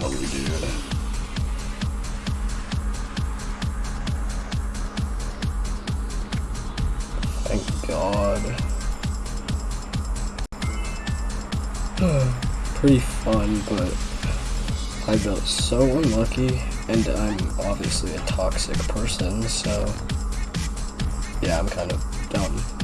dude. Thank God. Pretty fun, but I felt so unlucky, and I'm obviously a toxic person, so yeah, I'm kind of dumb.